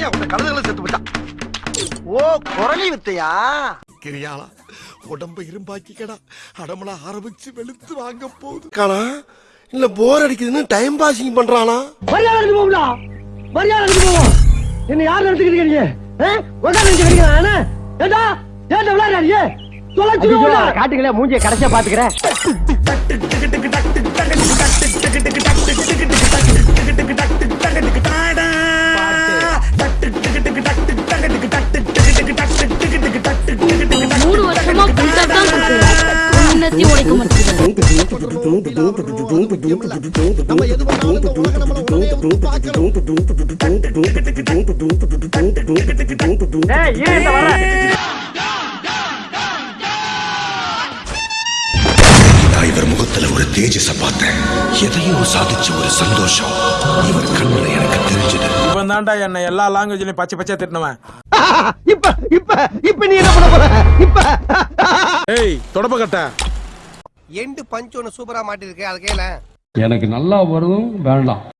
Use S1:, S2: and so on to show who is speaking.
S1: தண்ணியா உங்க கழுதுகளை செத்து ஓ குரலி வித்தையா?
S2: கிரியாளா உடம்ப இரும்பாக்கிக்கடா. அடமலா ஆரம்பிச்சு வெளுத்து வாங்க போகுது. காணா இல்ல போர் அடிக்குதுன்னு டைம் பாசிங் பண்றானா?
S3: மரியாதை இருக்கு போகும்டா மரியாதை இருக்கு போவோம் என்ன யார் நடத்துக்கிட்டு இருக்கீங்க? உட்காந்து நினைச்சுக்கிறீங்க நானு ஏண்டா? ஏண்டா விளையாடுறீங்க? தொலைச்சிருவோம்டா காட்டுங்களே மூஞ்சிய கடைசியா பாத்துக்கிறேன்
S4: இவர் முகத்துல ஒரு தேஜஸ பார்த்தேன் எதையோ சாதிச்ச ஒரு சந்தோஷம் இவர் கண்ணுல எனக்கு தெரிஞ்சது
S5: இவன் தான்டா என்ன எல்லா லாங்குவேஜ்லயும் பச்சை பச்சை திட்டினவன்.
S3: இப்ப இப்ப இப்ப நீ என்ன பண்ண போற? இப்ப.
S5: ஏய் தொடப்ப கட்ட.
S1: எண்டு பஞ்ச் ஒன்று சூப்பராக மாட்டிருக்கு. அது கேள.
S6: எனக்கு நல்லா வரும் வேண்டாம்.